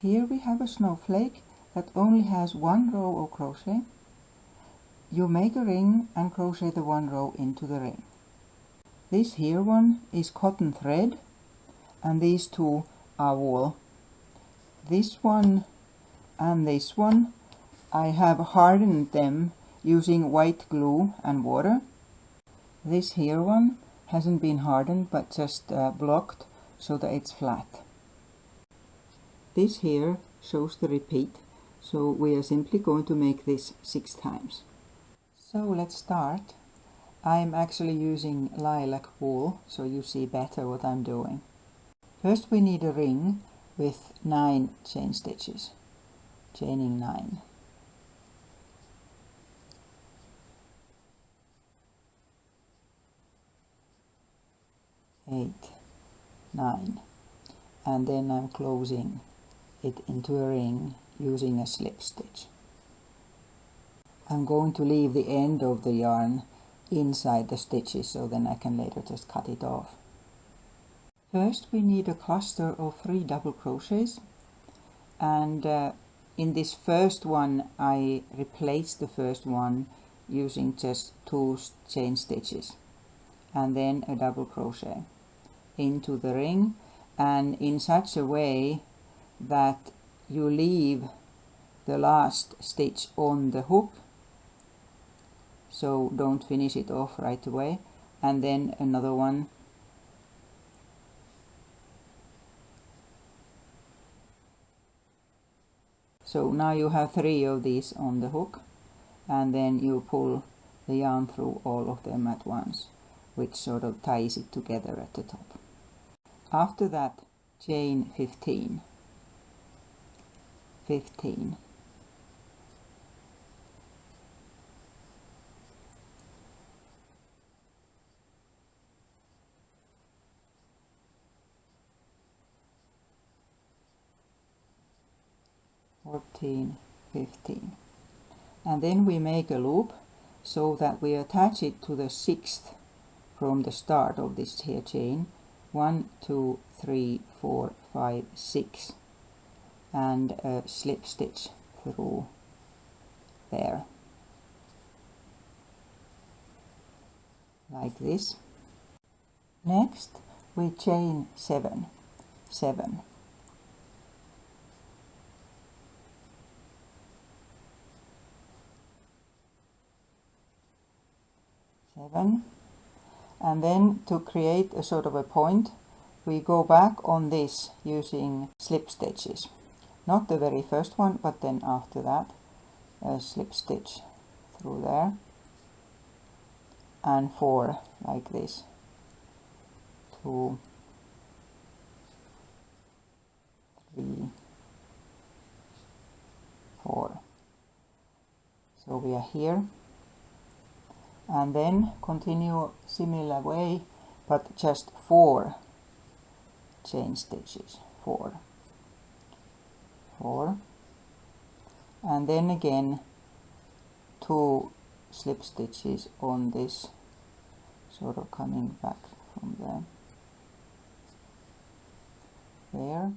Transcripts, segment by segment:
Here we have a snowflake that only has one row of crochet. You make a ring and crochet the one row into the ring. This here one is cotton thread and these two are wool. This one and this one I have hardened them using white glue and water. This here one hasn't been hardened but just uh, blocked so that it's flat. This here shows the repeat so we are simply going to make this six times. So let's start. I'm actually using lilac wool so you see better what I'm doing. First we need a ring with 9 chain stitches, chaining nine eight nine and then I'm closing it into a ring using a slip stitch. I'm going to leave the end of the yarn inside the stitches so then I can later just cut it off. First we need a cluster of three double crochets and uh, in this first one I replace the first one using just two chain stitches and then a double crochet into the ring and in such a way that you leave the last stitch on the hook. So don't finish it off right away. And then another one. So now you have three of these on the hook. And then you pull the yarn through all of them at once which sort of ties it together at the top. After that chain 15 15 14 15 and then we make a loop so that we attach it to the sixth from the start of this here chain. One two three four five six and a slip stitch through there. Like this. Next we chain seven. Seven. Seven. And then to create a sort of a point we go back on this using slip stitches not the very first one but then after that a slip stitch through there. And four like this. Two. Three. Four. So we are here. And then continue similar way but just four chain stitches. Four four. And then again two slip stitches on this sort of coming back from there. There.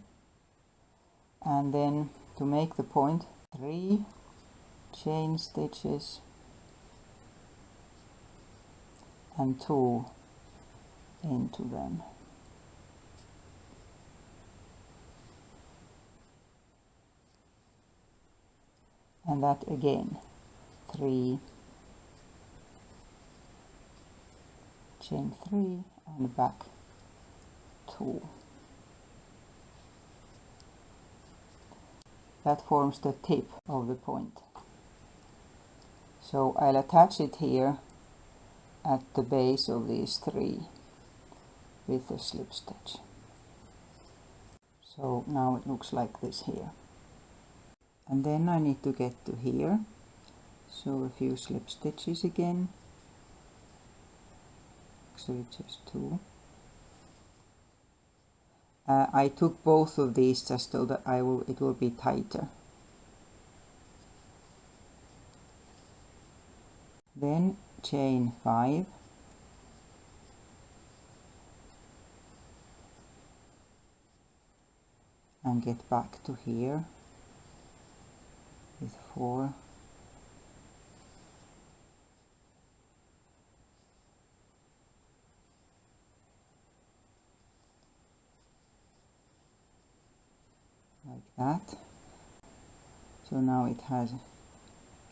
And then to make the point three chain stitches. And two into them. And that again, three, chain three and back two. That forms the tip of the point. So I'll attach it here at the base of these three with a slip stitch. So now it looks like this here. And then I need to get to here. So a few slip stitches again. Actually just two. Uh, I took both of these just so that I will it will be tighter. Then chain 5 and get back to here with four like that. So now it has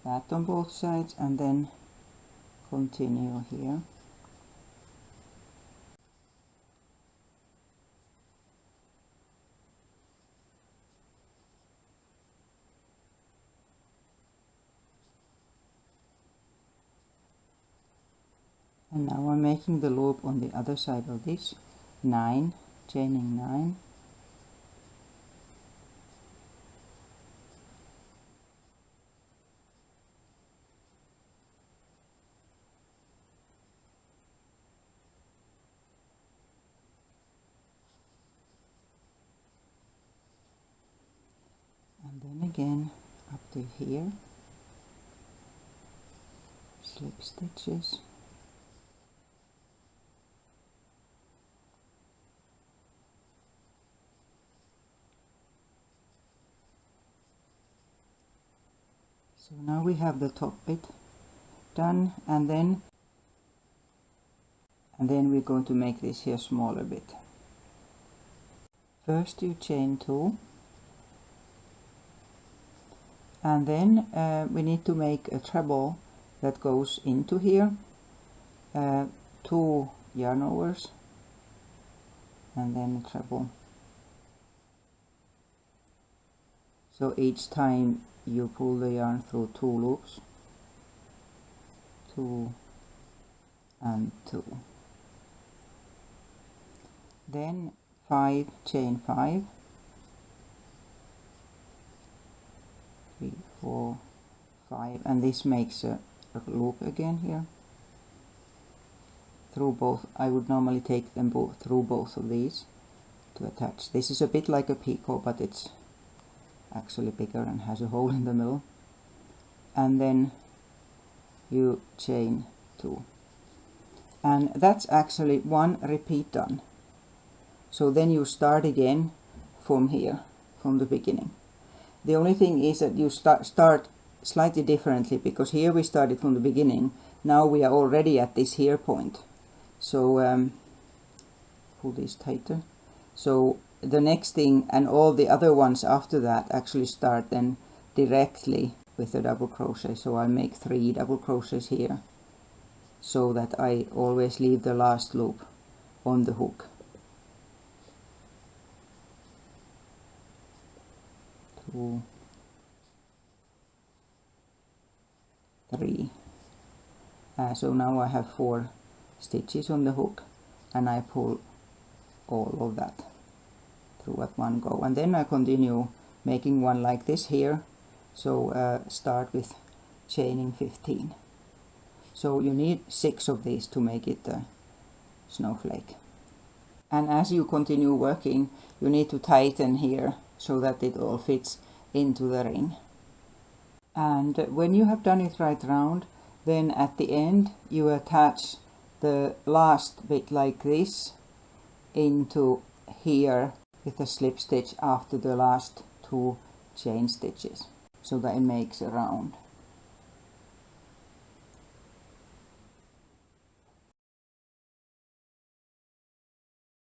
that on both sides and then continue here and now I'm making the loop on the other side of this. 9 chaining 9 and then again up to here. Slip stitches so now we have the top bit done and then and then we're going to make this here smaller bit. First you chain two and then uh, we need to make a treble that goes into here uh, two yarn overs and then a treble so each time you pull the yarn through two loops two and two. Then five chain five. Three four five and this makes a, a loop again here. Through both I would normally take them both through both of these to attach. This is a bit like a picot but it's actually bigger and has a hole in the middle. And then you chain two. And that's actually one repeat done. So then you start again from here from the beginning. The only thing is that you start start slightly differently because here we started from the beginning. Now we are already at this here point. So um, pull this tighter. So the next thing and all the other ones after that actually start then directly with a double crochet. So I make three double crochets here so that I always leave the last loop on the hook. Two three. Uh, so now I have four stitches on the hook and I pull all of that at one go. And then I continue making one like this here. So uh, start with chaining 15 so you need six of these to make it a snowflake. And as you continue working you need to tighten here so that it all fits into the ring. And when you have done it right round then at the end you attach the last bit like this into here with a slip stitch after the last two chain stitches so that it makes a round